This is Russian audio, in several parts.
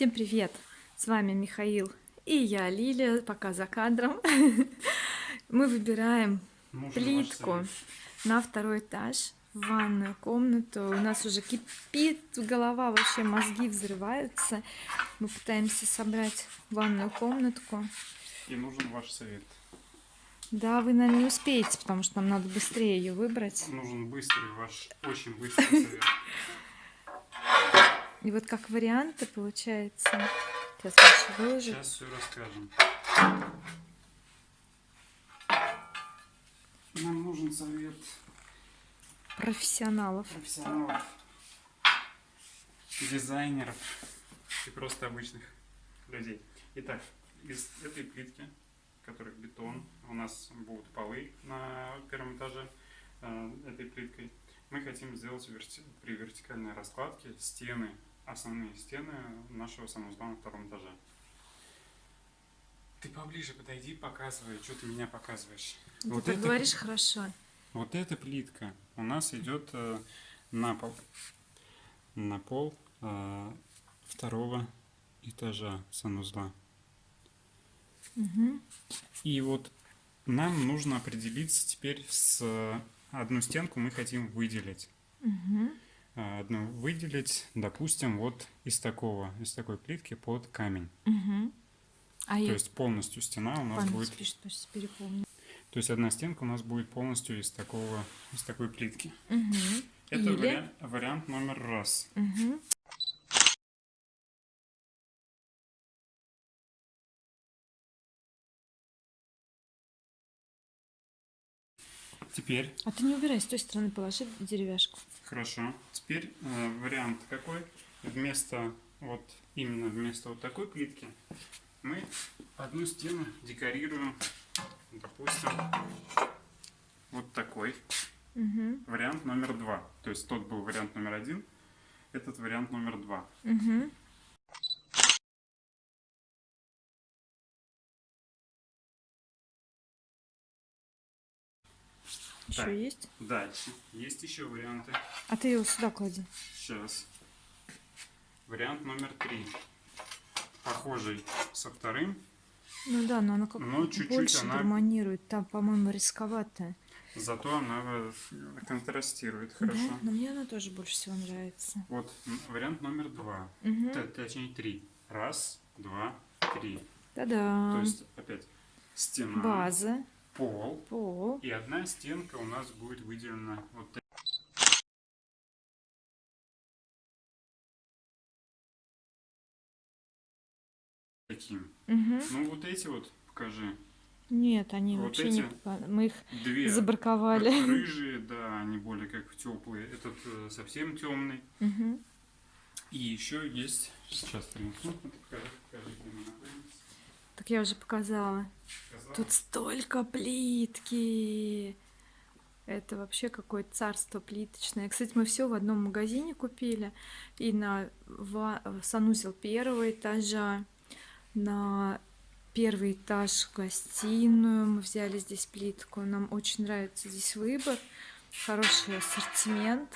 Всем привет! С вами Михаил и я, Лилия, пока за кадром. Мы выбираем плитку на второй этаж, в ванную комнату. У нас уже кипит голова, вообще мозги взрываются. Мы пытаемся собрать ванную комнатку. И нужен ваш совет. Да, вы, наверное, не успеете, потому что нам надо быстрее ее выбрать. Нужен быстрый ваш, очень быстрый совет. И вот как варианты получается. Сейчас Маша выложит. Сейчас все расскажем. Нам нужен совет Профессионалов. профессионалов, дизайнеров и просто обычных людей. Итак, из этой плитки, которая бетон, у нас будут полы на первом этаже э, этой плиткой. Мы хотим сделать верти- при вертикальной раскладке стены, основные стены нашего санузла на втором этаже. Ты поближе подойди, показывай, что ты меня показываешь. Ты Вот так это- говоришь хорошо. Вот эта плитка у нас идет э, на пол, на пол э, второго этажа санузла. Мгм. И вот нам нужно определиться теперь с э, одну стенку мы хотим выделить. Мгм. Э, Одну выделить, допустим, вот из такого, из такой плитки под камень. Мгм. А То я есть полностью стена у нас память будет, пишет, перепомню. то есть одна стенка у нас будет полностью из такого, из такой плитки. Мгм. Это Или? вариа- вариант номер раз. Мгм. Теперь А ты не убирай, с той стороны положи деревяшку. Хорошо. Теперь э, вариант какой? Вместо вот именно вместо вот такой плитки мы одну стену декорируем, допустим, вот такой. Угу. Вариант номер два. То есть тот был вариант номер один, этот вариант номер два. Угу. Еще Так. есть? Дальше. Есть еще варианты. А ты его сюда клади. Сейчас. Вариант номер три. Похожий со вторым, Ну да, но она как но чуть-чуть больше она гармонирует. Там, по-моему, рисковато. Зато она э, контрастирует Да, хорошо. но мне она тоже больше всего нравится. Вот вариант номер два. Угу. Т- Точнее три. Раз, два, три. То Та-да. есть опять стена, База, пол пол. и одна стенка у нас будет выделена вот та- таким. Угу. Ну вот эти вот покажи. Нет, они Вот вообще не... Мы их Две забраковали. рыжие, да, они более как теплые. Этот э, совсем темный. Угу. И еще есть. Сейчас принесу. Так я уже показала. Тут столько плитки. Это вообще какое-то царство плиточное. Кстати, мы все в одном магазине купили. И на санузел первого этажа, на первый этаж гостиную мы взяли здесь плитку. Нам очень нравится здесь выбор. Хороший ассортимент.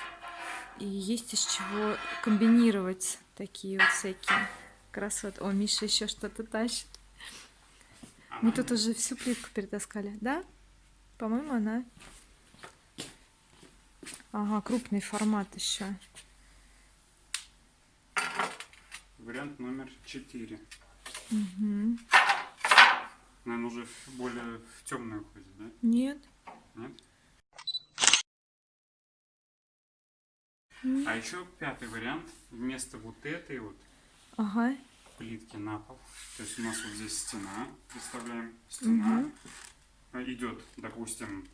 И есть из чего комбинировать такие вот всякие красоты. О, Миша еще что-то тащит. Мы тут уже всю плитку перетаскали, да? По-моему, она... Ага, крупный формат еще. Вариант номер 4. Угу. Наверное, уже более в темную уходит, да? Нет. Нет? А еще пятый вариант. Вместо вот этой вот Ага. Плитки на пол. То есть у нас вот здесь стена. Представляем. Стена. А, Идет, допустим,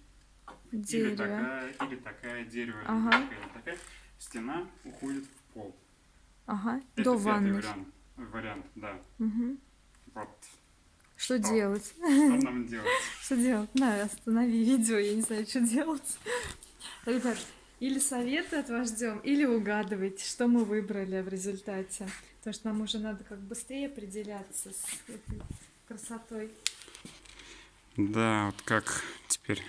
или Дерево. такая, или такая дерево, или Ага. такая, или такая. Стена уходит в пол. Ага. Это До ванны. вариант. Вариант, да. Угу. Вот. Что Что? делать? Что нам делать? Что делать? На, останови видео, я не знаю, что делать. Ребят, или советы от вас ждем, или угадывайте, что мы выбрали в результате. Потому что нам уже надо как быстрее определяться с этой красотой. Да, вот как теперь.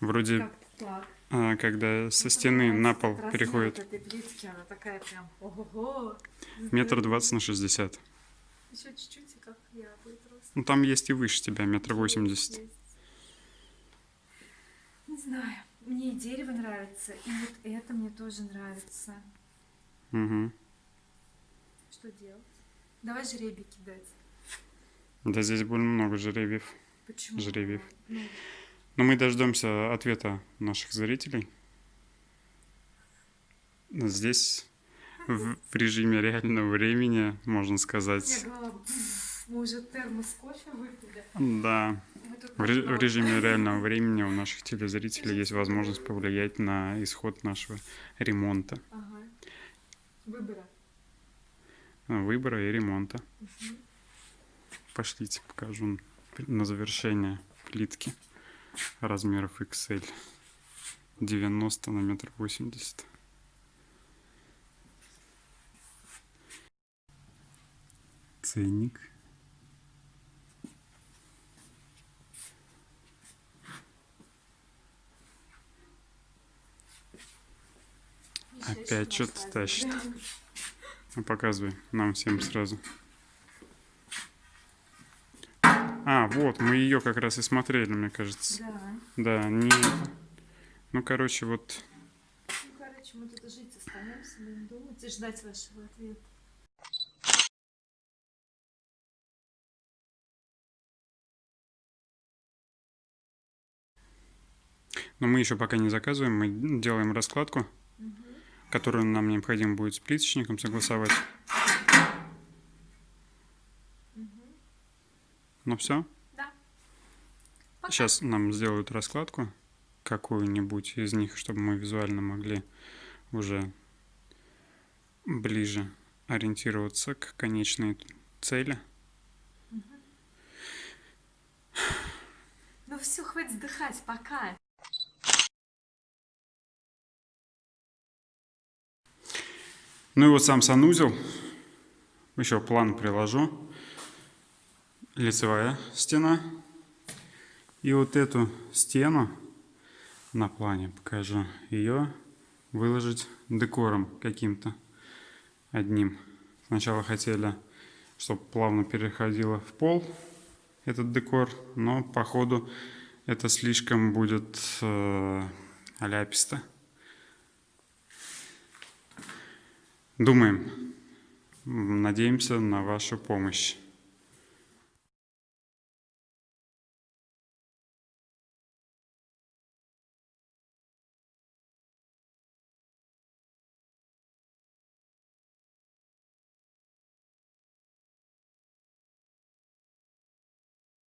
Вроде Как так? а, когда со стены на пол переходит. этой плитки, она такая прям ого-го. Метр двадцать на шестьдесят. Еще чуть-чуть, и как я рост. Ну там есть и выше тебя, метр восемьдесят. Не знаю. Мне и дерево нравится, и вот это мне тоже нравится. Угу. Что делать? Давай жребий кидать. Да здесь больно много жеребьев. Почему? Жребиев. Ну, Но мы дождемся ответа наших зрителей. Здесь в, в режиме реального времени, можно я сказать. «Пф, мы уже термос кофе выпили. Да, в, ре- в режиме реального времени у наших телезрителей есть возможность повлиять на исход нашего ремонта, Ага. Выбора. выбора и ремонта. Мгм. Пошлите, покажу на завершение плитки размеров XL. 90 на метр восемьдесят. Ценник. Еще Опять что-то тащит. Ну, показывай нам всем сразу. А, вот, мы ее как раз и смотрели, мне кажется. Да. Да, не... Ну, короче, вот Ну, короче, мы тут жить останемся, будем думать и ждать вашего ответа. Но мы еще пока не заказываем, мы делаем раскладку, которую нам необходимо будет с плиточником согласовать. Ну все, Да. Пока. сейчас нам сделают раскладку какую-нибудь из них, чтобы мы визуально могли уже ближе ориентироваться к конечной цели. Ну все, хватит вздыхать, пока. Ну и вот сам санузел. Еще план приложу. Лицевая стена. И вот эту стену на плане покажу. Ее выложить декором каким-то одним. Сначала хотели, чтобы плавно переходило в пол этот декор, но походу это слишком будет э, ляписто. Думаем. Надеемся на вашу помощь.